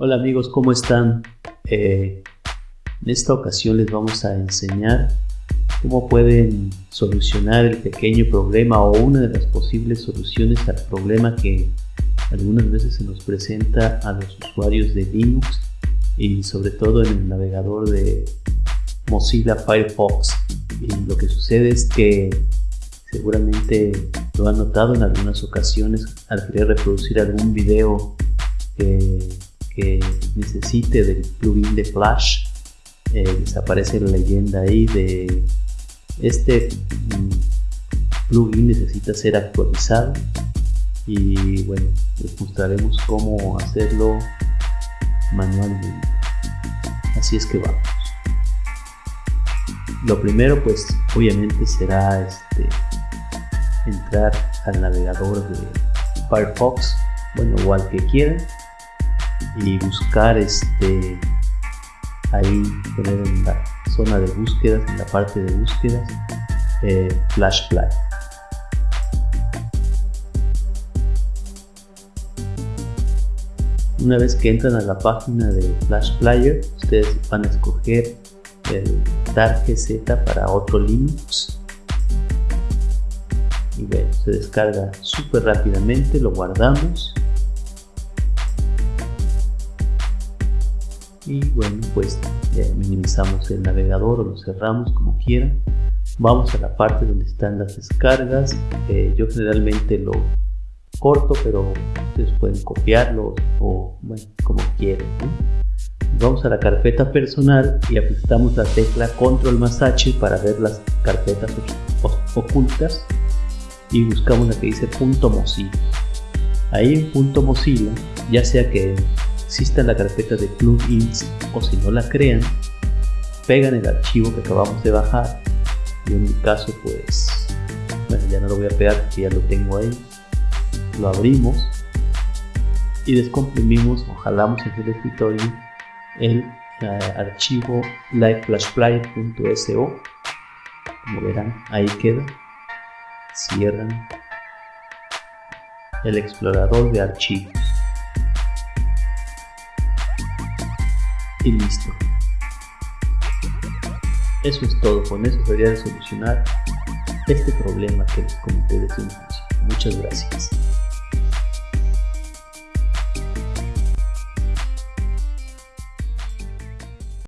Hola amigos, ¿cómo están? Eh, en esta ocasión les vamos a enseñar cómo pueden solucionar el pequeño problema o una de las posibles soluciones al problema que algunas veces se nos presenta a los usuarios de Linux y sobre todo en el navegador de Mozilla Firefox. Y lo que sucede es que seguramente lo han notado en algunas ocasiones al querer reproducir algún video que, necesite del plugin de Flash. Eh, desaparece la leyenda ahí de este mm, plugin necesita ser actualizado. Y bueno les mostraremos cómo hacerlo manualmente. Así es que vamos. Lo primero pues obviamente será este entrar al navegador de Firefox. Bueno o al que quieran y buscar este ahí poner en la zona de búsquedas en la parte de búsquedas eh, Flash Player una vez que entran a la página de Flash Player ustedes van a escoger el GZ para otro Linux. Y se descarga súper rápidamente, lo guardamos y bueno pues minimizamos el navegador o lo cerramos como quieran. Vamos a la parte donde están las descargas. Eh, yo generalmente lo corto pero ustedes pueden copiarlo o bueno como quieran vamos a la carpeta personal y apretamos la tecla control más h para ver las carpetas ocultas y buscamos la que dice punto mozilla. Ahí en punto mozilla ya sea que exista la carpeta de plugins o si no la crean pegan el archivo que acabamos de bajar. Y en mi caso pues bueno ya no lo voy a pegar porque ya lo tengo ahí. Lo abrimos y descomprimimos o jalamos en el escritorio el uh, archivo liveflashplayer.so como verán ahí queda. Cierran el explorador de archivos y listo. Eso es todo. Con eso debería de solucionar este problema que les comenté desde un inicio. Muchas gracias